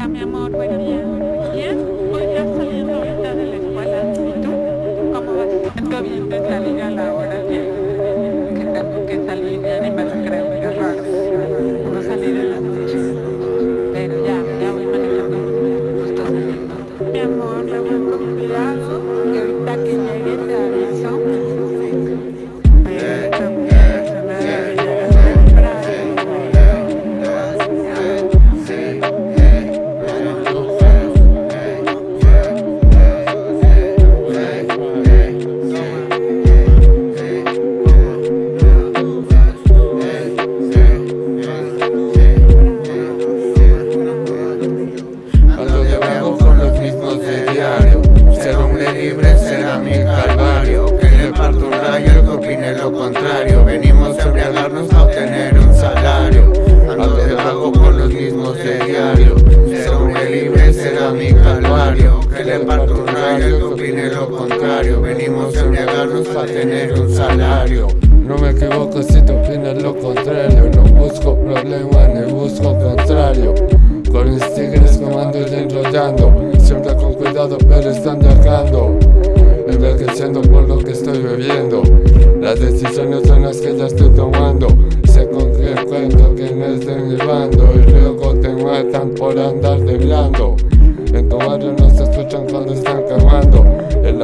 Ah, mi amor, buen día. Bien, voy ya saliendo ahorita de la escuela. ¿Y tú? ¿Cómo vas? Estoy bien de salir a la hora lo contrario Venimos a embriagarnos a tener un salario. No me equivoco si tú opinas lo contrario No busco problema ni busco contrario. Con mis tigres comando y enrollando Siempre con cuidado pero están viajando. Envejeciendo por lo que estoy bebiendo. Las decisiones son las que ya estoy tomando. Sé con qué cuento quién es de mi bando Y luego te matan por andar de blando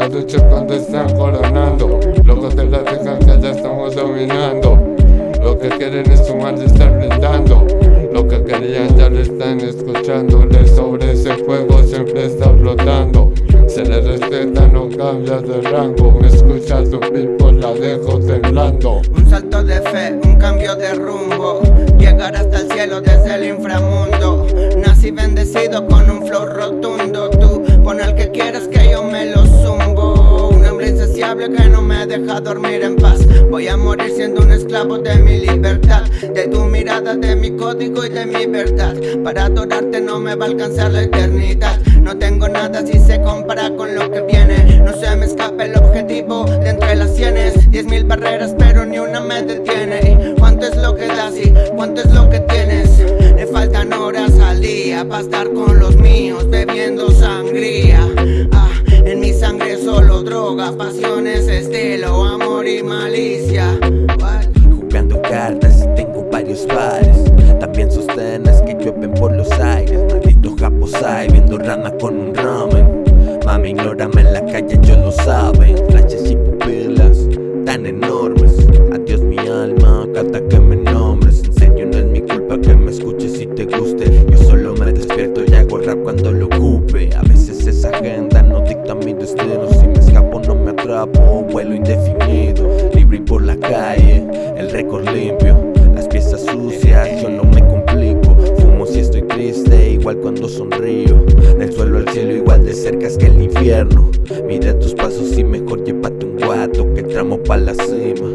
Cuando están coronando. Locos de la que ya estamos dominando. Lo que quieren es sumar y estar brindando. Lo que querían ya lo están escuchando. Le sobre ese fuego siempre está flotando. Se le respeta, no cambia de rango. Me escucha tu por la dejo temblando. Un salto de fe, un cambio de rumbo. Llegar hasta el cielo desde el inframundo. Nací bendecido con un flow rotundo dormir en paz. Voy a morir siendo un esclavo de mi libertad De tu mirada, de mi código y de mi verdad. Para adorarte no me va a alcanzar la eternidad. No tengo nada si se compara con lo que viene. No se me escapa el objetivo de entre las sienes. Diez mil barreras pero ni una me detiene. ¿Y ¿Cuánto es lo que das y cuánto es lo que tienes? Me faltan horas al día para estar con los míos bebiendo sangría En mi sangre solo droga, pasiones, estilo, amor y malicia? Jugando cartas y tengo varios bares También sostenes que llueven por los aires. Maldito japosai viendo rana con un ramen. Mami, ignórame en la calle, ellos lo saben. Flashes y pupilas tan enormes. Adiós mi alma, carta que me nombres. En serio no es mi culpa que me escuches y te guste atrapo, vuelo indefinido Libre y por la calle, el récord limpio Las piezas sucias, yo no me complico Fumo si estoy triste, igual cuando sonrío Del suelo al cielo igual de cerca es que el infierno Mira tus pasos y mejor llévate un guato Que tramo pa' la cima